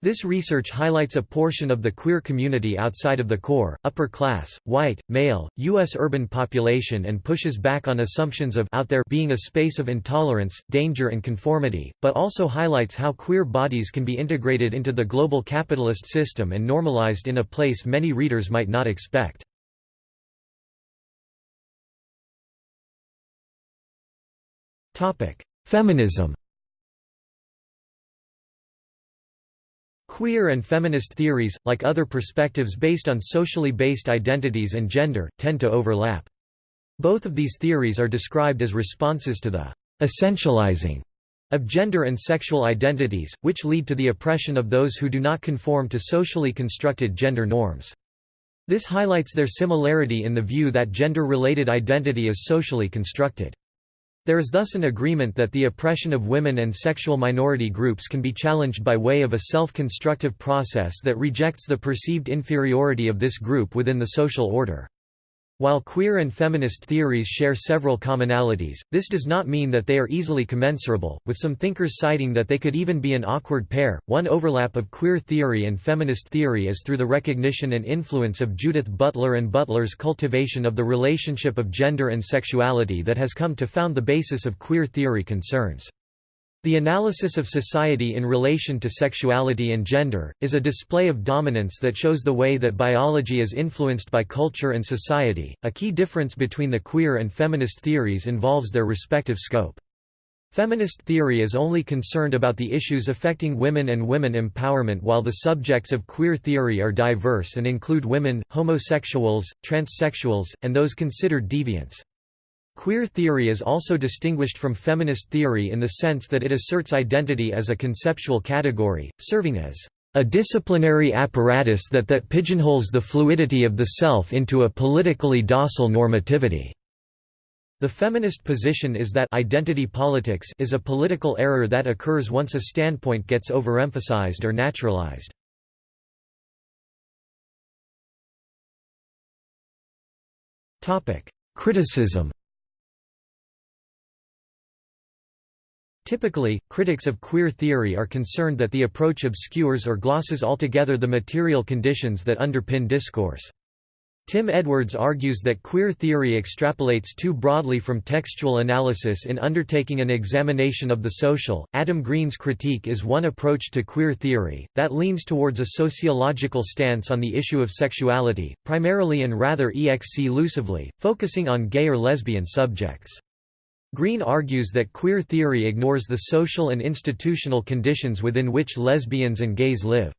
This research highlights a portion of the queer community outside of the core, upper class, white, male, U.S. urban population and pushes back on assumptions of out there being a space of intolerance, danger and conformity, but also highlights how queer bodies can be integrated into the global capitalist system and normalized in a place many readers might not expect. Feminism Queer and feminist theories, like other perspectives based on socially based identities and gender, tend to overlap. Both of these theories are described as responses to the essentializing of gender and sexual identities, which lead to the oppression of those who do not conform to socially constructed gender norms. This highlights their similarity in the view that gender-related identity is socially constructed. There is thus an agreement that the oppression of women and sexual minority groups can be challenged by way of a self-constructive process that rejects the perceived inferiority of this group within the social order. While queer and feminist theories share several commonalities, this does not mean that they are easily commensurable, with some thinkers citing that they could even be an awkward pair. One overlap of queer theory and feminist theory is through the recognition and influence of Judith Butler and Butler's cultivation of the relationship of gender and sexuality that has come to found the basis of queer theory concerns. The analysis of society in relation to sexuality and gender, is a display of dominance that shows the way that biology is influenced by culture and society. A key difference between the queer and feminist theories involves their respective scope. Feminist theory is only concerned about the issues affecting women and women empowerment while the subjects of queer theory are diverse and include women, homosexuals, transsexuals, and those considered deviants. Queer theory is also distinguished from feminist theory in the sense that it asserts identity as a conceptual category, serving as a disciplinary apparatus that that pigeonholes the fluidity of the self into a politically docile normativity. The feminist position is that identity politics is a political error that occurs once a standpoint gets overemphasized or naturalized. Criticism Typically, critics of queer theory are concerned that the approach obscures or glosses altogether the material conditions that underpin discourse. Tim Edwards argues that queer theory extrapolates too broadly from textual analysis in undertaking an examination of the social. Adam Green's critique is one approach to queer theory, that leans towards a sociological stance on the issue of sexuality, primarily and rather exclusively, focusing on gay or lesbian subjects. Green argues that queer theory ignores the social and institutional conditions within which lesbians and gays live.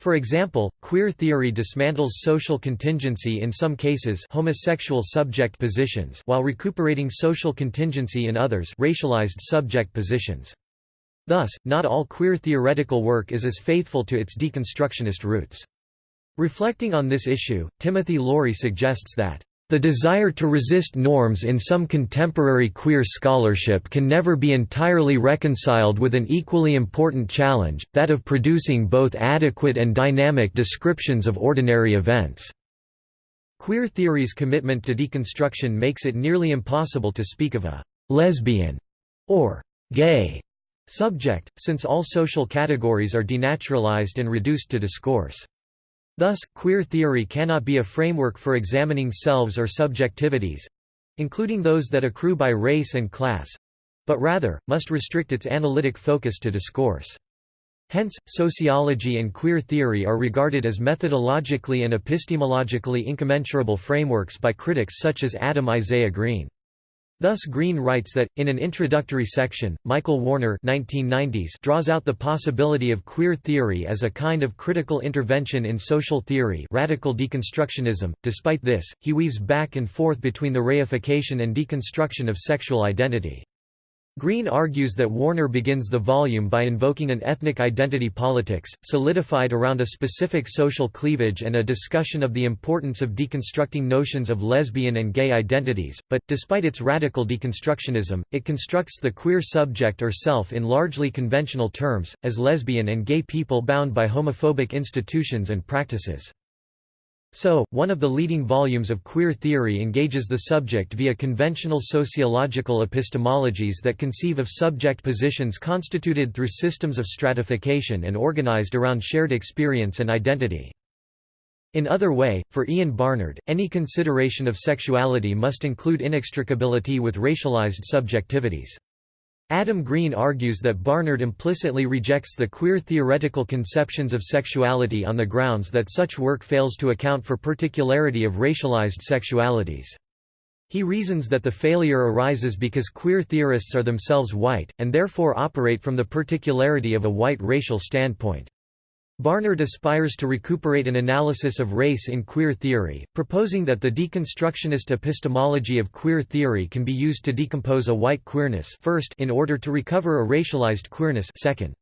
For example, queer theory dismantles social contingency in some cases homosexual subject positions while recuperating social contingency in others racialized subject positions. Thus, not all queer theoretical work is as faithful to its deconstructionist roots. Reflecting on this issue, Timothy Laurie suggests that the desire to resist norms in some contemporary queer scholarship can never be entirely reconciled with an equally important challenge, that of producing both adequate and dynamic descriptions of ordinary events. Queer theory's commitment to deconstruction makes it nearly impossible to speak of a «lesbian» or «gay» subject, since all social categories are denaturalized and reduced to discourse. Thus, queer theory cannot be a framework for examining selves or subjectivities—including those that accrue by race and class—but rather, must restrict its analytic focus to discourse. Hence, sociology and queer theory are regarded as methodologically and epistemologically incommensurable frameworks by critics such as Adam Isaiah Green. Thus Green writes that, in an introductory section, Michael Warner 1990s draws out the possibility of queer theory as a kind of critical intervention in social theory radical deconstructionism. Despite this, he weaves back and forth between the reification and deconstruction of sexual identity. Green argues that Warner begins the volume by invoking an ethnic identity politics, solidified around a specific social cleavage and a discussion of the importance of deconstructing notions of lesbian and gay identities, but, despite its radical deconstructionism, it constructs the queer subject or self in largely conventional terms, as lesbian and gay people bound by homophobic institutions and practices. So, one of the leading volumes of queer theory engages the subject via conventional sociological epistemologies that conceive of subject positions constituted through systems of stratification and organized around shared experience and identity. In other way, for Ian Barnard, any consideration of sexuality must include inextricability with racialized subjectivities. Adam Green argues that Barnard implicitly rejects the queer theoretical conceptions of sexuality on the grounds that such work fails to account for particularity of racialized sexualities. He reasons that the failure arises because queer theorists are themselves white, and therefore operate from the particularity of a white racial standpoint. Barnard aspires to recuperate an analysis of race in queer theory, proposing that the deconstructionist epistemology of queer theory can be used to decompose a white queerness first in order to recover a racialized queerness second.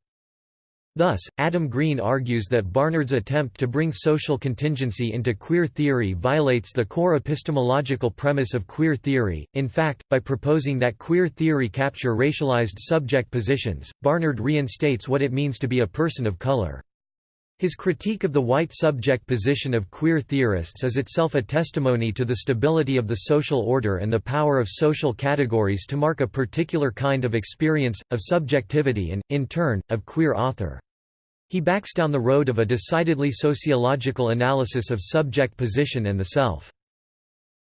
Thus, Adam Green argues that Barnard's attempt to bring social contingency into queer theory violates the core epistemological premise of queer theory. In fact, by proposing that queer theory capture racialized subject positions, Barnard reinstates what it means to be a person of color. His critique of the white subject position of queer theorists is itself a testimony to the stability of the social order and the power of social categories to mark a particular kind of experience, of subjectivity and, in turn, of queer author. He backs down the road of a decidedly sociological analysis of subject position and the self.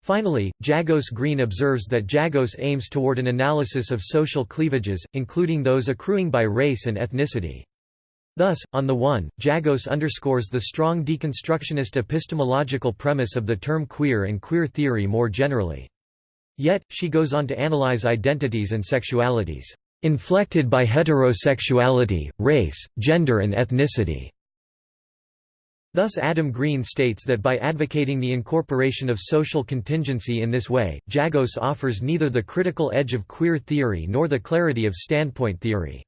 Finally, Jagose Green observes that Jagose aims toward an analysis of social cleavages, including those accruing by race and ethnicity. Thus, on the one, Jagose underscores the strong deconstructionist epistemological premise of the term queer and queer theory more generally. Yet, she goes on to analyze identities and sexualities, "...inflected by heterosexuality, race, gender and ethnicity." Thus Adam Green states that by advocating the incorporation of social contingency in this way, Jagose offers neither the critical edge of queer theory nor the clarity of standpoint theory.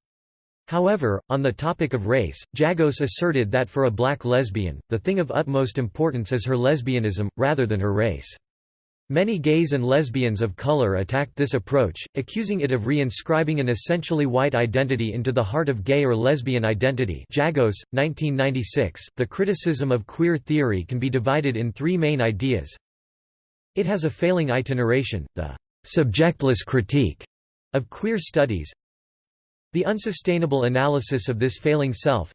However, on the topic of race, Jagose asserted that for a black lesbian, the thing of utmost importance is her lesbianism, rather than her race. Many gays and lesbians of color attacked this approach, accusing it of reinscribing an essentially white identity into the heart of gay or lesbian identity Jagose, 1996. The criticism of queer theory can be divided in three main ideas. It has a failing itineration, the subjectless critique of queer studies, the unsustainable analysis of this failing self,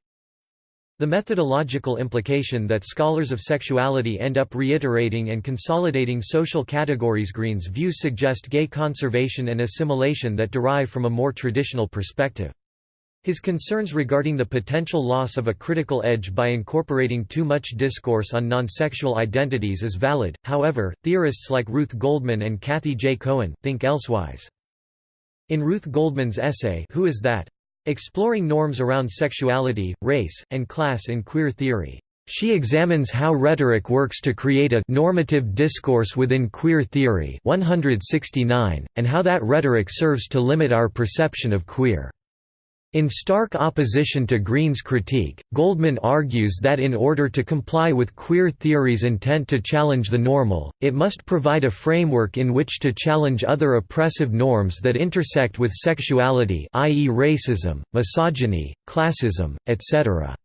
the methodological implication that scholars of sexuality end up reiterating and consolidating social categories Green's views suggest gay conservation and assimilation that derive from a more traditional perspective. His concerns regarding the potential loss of a critical edge by incorporating too much discourse on non-sexual identities is valid, however, theorists like Ruth Goldman and Cathy J. Cohen, think elsewise. In Ruth Goldman's essay Who is That? Exploring norms around sexuality, race, and class in queer theory. She examines how rhetoric works to create a normative discourse within queer theory 169, and how that rhetoric serves to limit our perception of queer. In stark opposition to Green's critique, Goldman argues that in order to comply with queer theory's intent to challenge the normal, it must provide a framework in which to challenge other oppressive norms that intersect with sexuality i.e. racism, misogyny, classism, etc.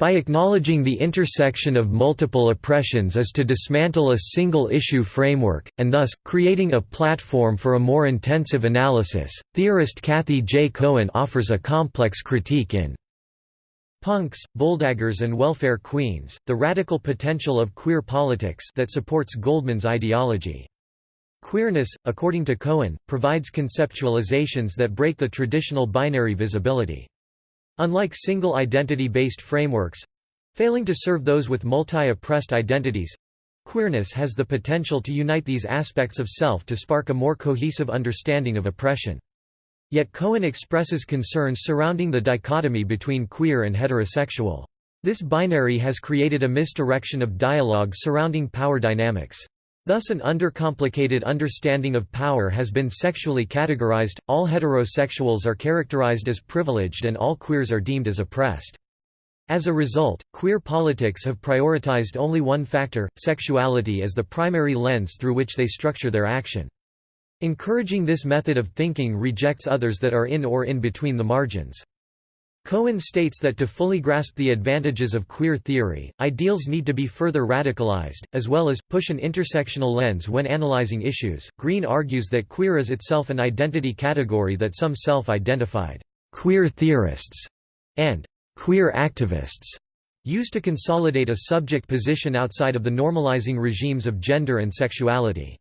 By acknowledging the intersection of multiple oppressions is to dismantle a single-issue framework, and thus, creating a platform for a more intensive analysis. Theorist Cathy J. Cohen offers a complex critique in Punks, Bulldaggers and Welfare Queens, The Radical Potential of Queer Politics that supports Goldman's ideology. Queerness, according to Cohen, provides conceptualizations that break the traditional binary visibility. Unlike single identity-based frameworks—failing to serve those with multi-oppressed identities—queerness has the potential to unite these aspects of self to spark a more cohesive understanding of oppression. Yet Cohen expresses concerns surrounding the dichotomy between queer and heterosexual. This binary has created a misdirection of dialogue surrounding power dynamics. Thus an undercomplicated understanding of power has been sexually categorized, all heterosexuals are characterized as privileged and all queers are deemed as oppressed. As a result, queer politics have prioritized only one factor, sexuality as the primary lens through which they structure their action. Encouraging this method of thinking rejects others that are in or in between the margins. Cohen states that to fully grasp the advantages of queer theory, ideals need to be further radicalized, as well as, push an intersectional lens when analyzing issues. Green argues that queer is itself an identity category that some self identified queer theorists and queer activists use to consolidate a subject position outside of the normalizing regimes of gender and sexuality.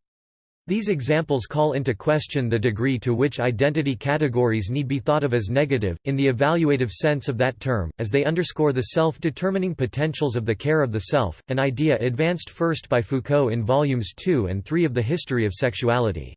These examples call into question the degree to which identity categories need be thought of as negative, in the evaluative sense of that term, as they underscore the self-determining potentials of the care of the self, an idea advanced first by Foucault in volumes 2 and 3 of The History of Sexuality.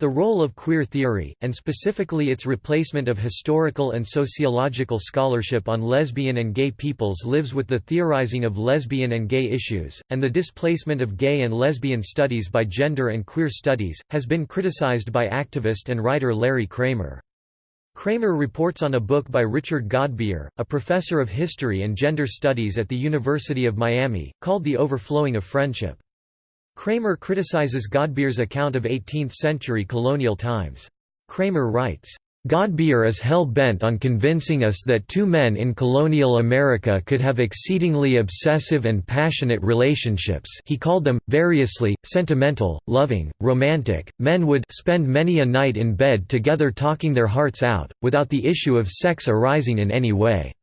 The role of queer theory, and specifically its replacement of historical and sociological scholarship on lesbian and gay peoples lives with the theorizing of lesbian and gay issues, and the displacement of gay and lesbian studies by gender and queer studies, has been criticized by activist and writer Larry Kramer. Kramer reports on a book by Richard Godbeer, a professor of history and gender studies at the University of Miami, called The Overflowing of Friendship. Kramer criticizes Godbeer's account of 18th-century colonial times. Kramer writes, Godbeer is hell-bent on convincing us that two men in colonial America could have exceedingly obsessive and passionate relationships he called them, variously, sentimental, loving, romantic, men would spend many a night in bed together talking their hearts out, without the issue of sex arising in any way.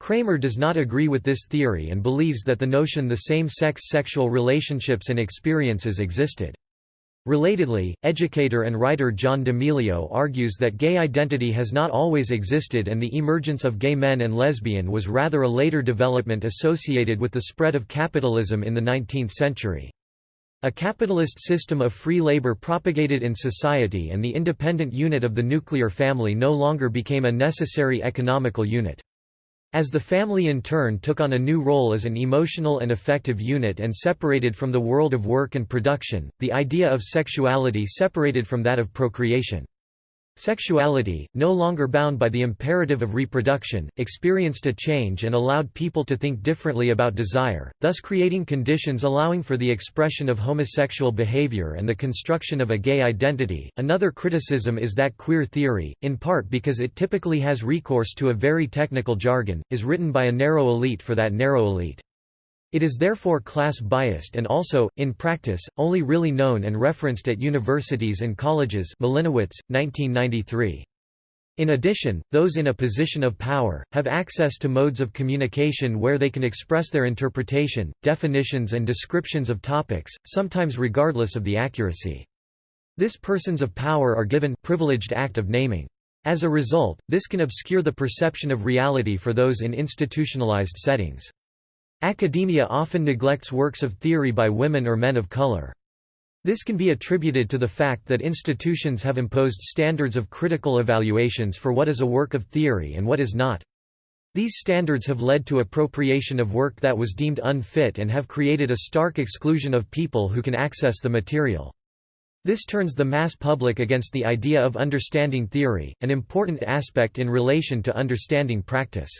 Kramer does not agree with this theory and believes that the notion the same-sex sexual relationships and experiences existed. Relatedly, educator and writer John D'Emilio argues that gay identity has not always existed and the emergence of gay men and lesbian was rather a later development associated with the spread of capitalism in the 19th century. A capitalist system of free labor propagated in society and the independent unit of the nuclear family no longer became a necessary economical unit. As the family in turn took on a new role as an emotional and affective unit and separated from the world of work and production, the idea of sexuality separated from that of procreation. Sexuality, no longer bound by the imperative of reproduction, experienced a change and allowed people to think differently about desire, thus creating conditions allowing for the expression of homosexual behavior and the construction of a gay identity. Another criticism is that queer theory, in part because it typically has recourse to a very technical jargon, is written by a narrow elite for that narrow elite. It is therefore class-biased and also, in practice, only really known and referenced at universities and colleges Malinowitz, 1993. In addition, those in a position of power, have access to modes of communication where they can express their interpretation, definitions and descriptions of topics, sometimes regardless of the accuracy. This persons of power are given privileged act of naming. As a result, this can obscure the perception of reality for those in institutionalized settings. Academia often neglects works of theory by women or men of color. This can be attributed to the fact that institutions have imposed standards of critical evaluations for what is a work of theory and what is not. These standards have led to appropriation of work that was deemed unfit and have created a stark exclusion of people who can access the material. This turns the mass public against the idea of understanding theory, an important aspect in relation to understanding practice.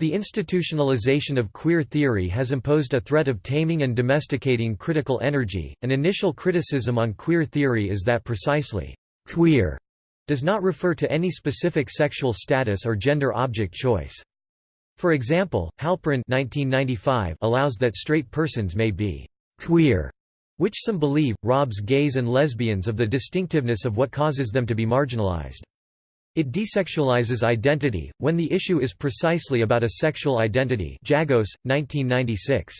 The institutionalization of queer theory has imposed a threat of taming and domesticating critical energy. An initial criticism on queer theory is that precisely queer does not refer to any specific sexual status or gender object choice. For example, Halperin 1995 allows that straight persons may be queer, which some believe, robs gays and lesbians of the distinctiveness of what causes them to be marginalized. It desexualizes identity, when the issue is precisely about a sexual identity Jagose, 1996.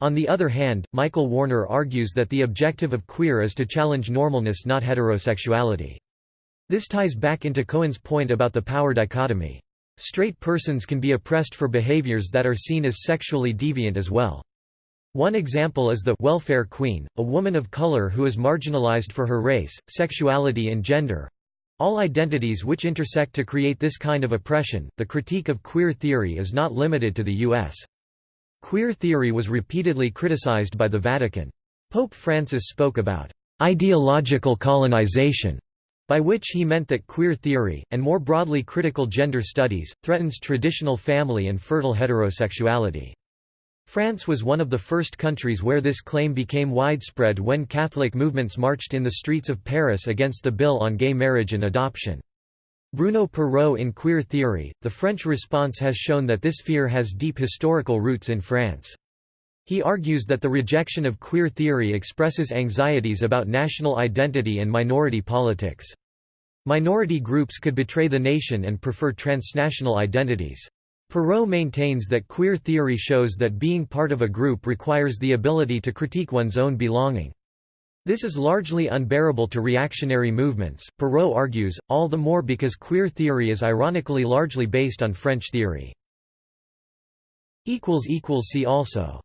On the other hand, Michael Warner argues that the objective of queer is to challenge normalness not heterosexuality. This ties back into Cohen's point about the power dichotomy. Straight persons can be oppressed for behaviors that are seen as sexually deviant as well. One example is the welfare queen, a woman of color who is marginalized for her race, sexuality and gender, all identities which intersect to create this kind of oppression. The critique of queer theory is not limited to the U.S. Queer theory was repeatedly criticized by the Vatican. Pope Francis spoke about ideological colonization, by which he meant that queer theory, and more broadly critical gender studies, threatens traditional family and fertile heterosexuality. France was one of the first countries where this claim became widespread when Catholic movements marched in the streets of Paris against the bill on gay marriage and adoption. Bruno Perreau in Queer Theory, the French response has shown that this fear has deep historical roots in France. He argues that the rejection of queer theory expresses anxieties about national identity and minority politics. Minority groups could betray the nation and prefer transnational identities. Perreau maintains that queer theory shows that being part of a group requires the ability to critique one's own belonging. This is largely unbearable to reactionary movements, Perreau argues, all the more because queer theory is ironically largely based on French theory. See also